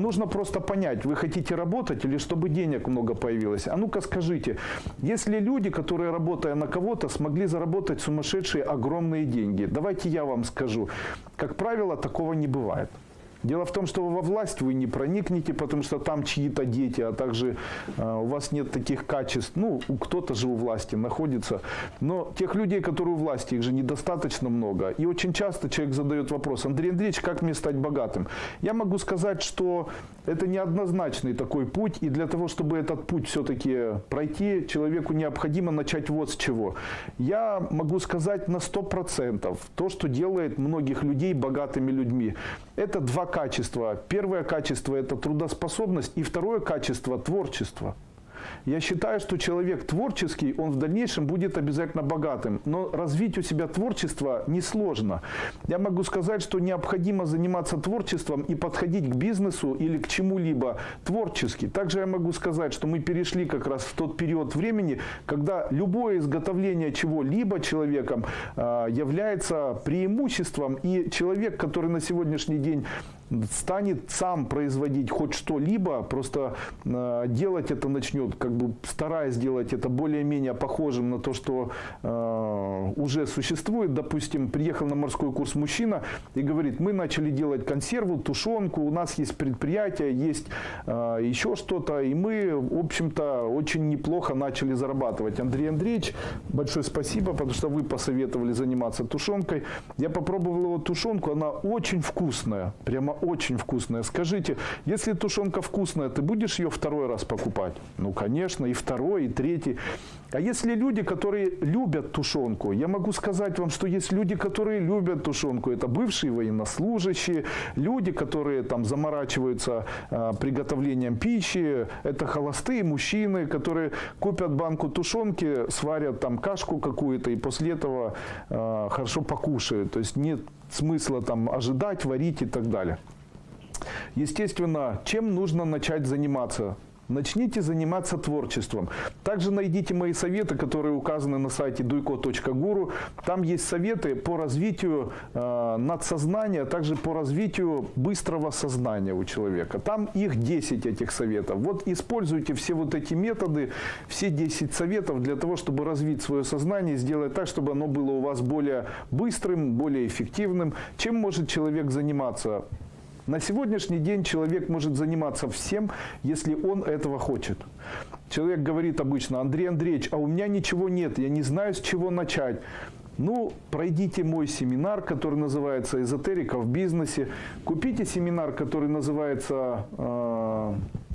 Нужно просто понять, вы хотите работать или чтобы денег много появилось. А ну-ка скажите, если люди, которые работая на кого-то, смогли заработать сумасшедшие огромные деньги, давайте я вам скажу, как правило, такого не бывает. Дело в том, что во власть вы не проникнете, потому что там чьи-то дети, а также э, у вас нет таких качеств. Ну, кто-то же у власти находится. Но тех людей, которые у власти, их же недостаточно много. И очень часто человек задает вопрос, Андрей Андреевич, как мне стать богатым? Я могу сказать, что это неоднозначный такой путь. И для того, чтобы этот путь все-таки пройти, человеку необходимо начать вот с чего. Я могу сказать на 100% то, что делает многих людей богатыми людьми. Это два качества. Первое качество – это трудоспособность, и второе качество – творчество. Я считаю, что человек творческий, он в дальнейшем будет обязательно богатым. Но развить у себя творчество несложно. Я могу сказать, что необходимо заниматься творчеством и подходить к бизнесу или к чему-либо творчески. Также я могу сказать, что мы перешли как раз в тот период времени, когда любое изготовление чего-либо человеком а, является преимуществом. И человек, который на сегодняшний день станет сам производить хоть что-либо, просто э, делать это начнет, как бы стараясь сделать это более-менее похожим на то, что э, уже существует. Допустим, приехал на морской курс мужчина и говорит, мы начали делать консерву, тушенку, у нас есть предприятие, есть э, еще что-то, и мы, в общем-то, очень неплохо начали зарабатывать. Андрей Андреевич, большое спасибо, потому что вы посоветовали заниматься тушенкой. Я попробовал его тушенку, она очень вкусная, прямо очень вкусная. Скажите, если тушенка вкусная, ты будешь ее второй раз покупать? Ну, конечно, и второй, и третий. А если люди, которые любят тушенку, я могу сказать вам, что есть люди, которые любят тушенку. Это бывшие военнослужащие, люди, которые там заморачиваются э, приготовлением пищи. Это холостые мужчины, которые купят банку тушенки, сварят там кашку какую-то и после этого э, хорошо покушают. То есть нет смысла там ожидать, варить и так далее. Естественно, чем нужно начать заниматься? Начните заниматься творчеством. Также найдите мои советы, которые указаны на сайте duiko.guru. Там есть советы по развитию э, надсознания, а также по развитию быстрого сознания у человека. Там их 10 этих советов. Вот используйте все вот эти методы, все 10 советов для того, чтобы развить свое сознание, сделать так, чтобы оно было у вас более быстрым, более эффективным. Чем может человек заниматься? На сегодняшний день человек может заниматься всем, если он этого хочет. Человек говорит обычно, Андрей Андреевич, а у меня ничего нет, я не знаю, с чего начать. Ну, пройдите мой семинар, который называется «Эзотерика в бизнесе». Купите семинар, который называется э,